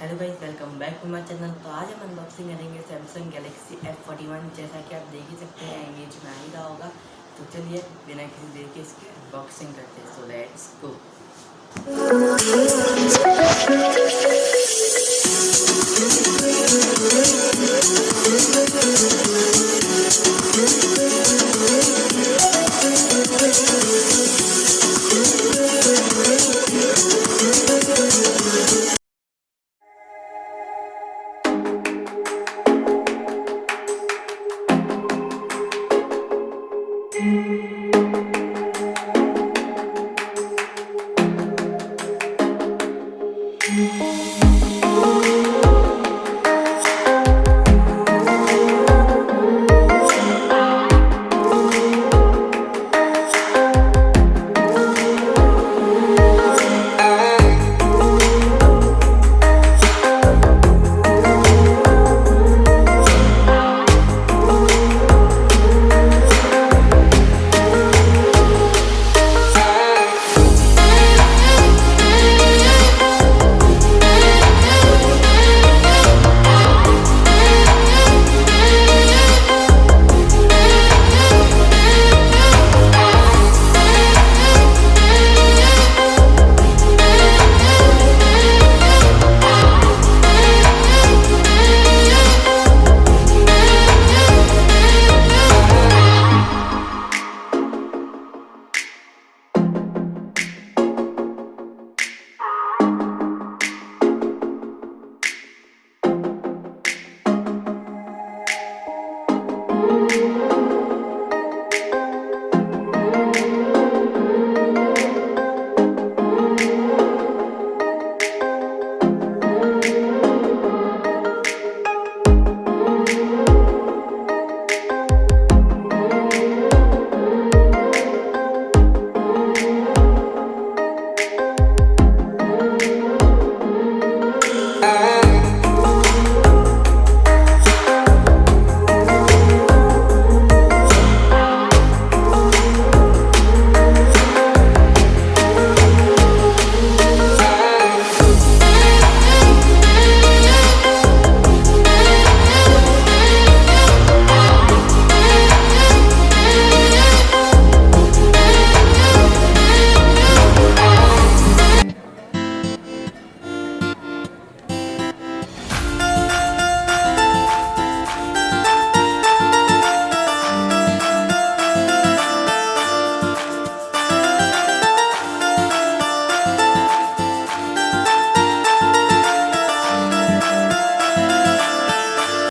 Hello भाई welcome back to my channel तो आज हम अनबॉक्सिंग करेंगे सैमसंग गैलेक्सी F41 जैसा कि आप देख ही सकते हैं इमेज में आ ही रहा होगा। तो चलिए, बिना किसी देर के इसकी अनबॉक्सिंग करते हैं। So let's go